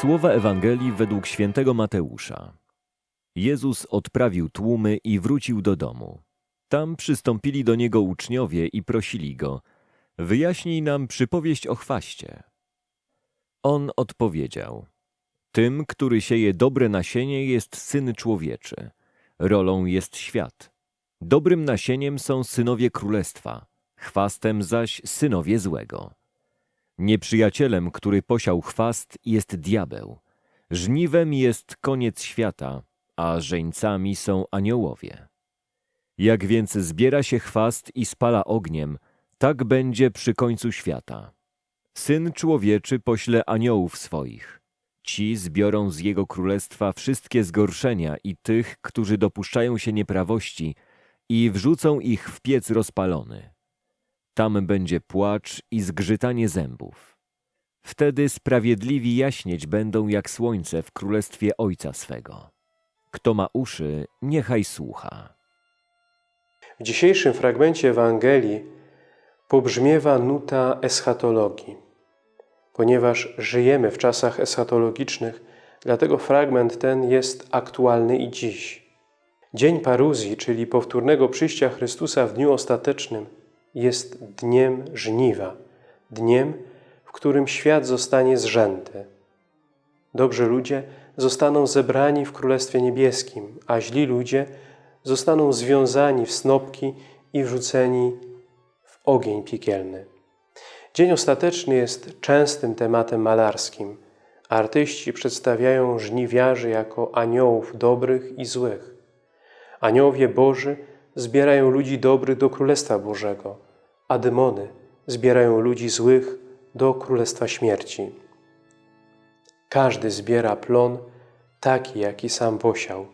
Słowa Ewangelii według świętego Mateusza. Jezus odprawił tłumy i wrócił do domu. Tam przystąpili do niego uczniowie i prosili go: Wyjaśnij nam przypowieść o chwaście. On odpowiedział: Tym, który sieje dobre nasienie, jest syn człowieczy. Rolą jest świat. Dobrym nasieniem są synowie królestwa, chwastem zaś synowie złego. Nieprzyjacielem, który posiał chwast, jest diabeł. Żniwem jest koniec świata, a żeńcami są aniołowie. Jak więc zbiera się chwast i spala ogniem, tak będzie przy końcu świata. Syn człowieczy pośle aniołów swoich. Ci zbiorą z jego królestwa wszystkie zgorszenia i tych, którzy dopuszczają się nieprawości i wrzucą ich w piec rozpalony. Tam będzie płacz i zgrzytanie zębów. Wtedy sprawiedliwi jaśnieć będą jak słońce w królestwie Ojca swego. Kto ma uszy, niechaj słucha. W dzisiejszym fragmencie Ewangelii pobrzmiewa nuta eschatologii. Ponieważ żyjemy w czasach eschatologicznych, dlatego fragment ten jest aktualny i dziś. Dzień paruzji, czyli powtórnego przyjścia Chrystusa w dniu ostatecznym, jest dniem żniwa, dniem, w którym świat zostanie zrzęty. Dobrzy ludzie zostaną zebrani w Królestwie Niebieskim, a źli ludzie zostaną związani w snopki i wrzuceni w ogień piekielny. Dzień ostateczny jest częstym tematem malarskim. Artyści przedstawiają żniwiarzy jako aniołów dobrych i złych. Aniołowie Boży zbierają ludzi dobrych do Królestwa Bożego, a demony zbierają ludzi złych do Królestwa Śmierci. Każdy zbiera plon taki, jaki sam posiał.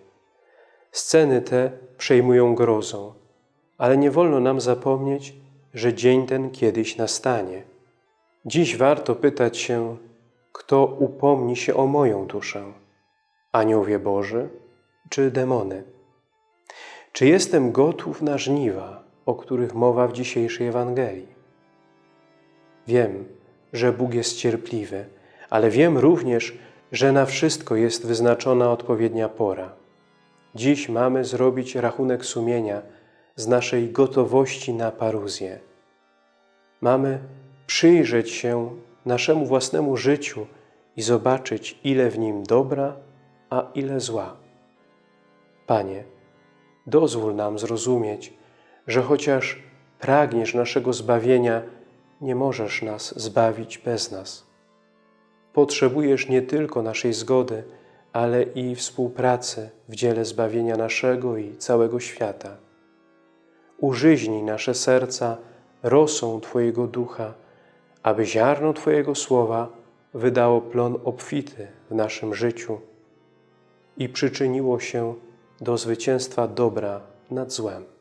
Sceny te przejmują grozą, ale nie wolno nam zapomnieć, że dzień ten kiedyś nastanie. Dziś warto pytać się, kto upomni się o moją duszę? Aniołowie Boży czy demony? Czy jestem gotów na żniwa, o których mowa w dzisiejszej Ewangelii? Wiem, że Bóg jest cierpliwy, ale wiem również, że na wszystko jest wyznaczona odpowiednia pora. Dziś mamy zrobić rachunek sumienia z naszej gotowości na paruzję. Mamy przyjrzeć się naszemu własnemu życiu i zobaczyć, ile w nim dobra, a ile zła. Panie, dozwól nam zrozumieć, że chociaż pragniesz naszego zbawienia, nie możesz nas zbawić bez nas. Potrzebujesz nie tylko naszej zgody, ale i współpracy w dziele zbawienia naszego i całego świata. Użyźnij nasze serca rosą Twojego Ducha, aby ziarno Twojego Słowa wydało plon obfity w naszym życiu i przyczyniło się do zwycięstwa dobra nad złem.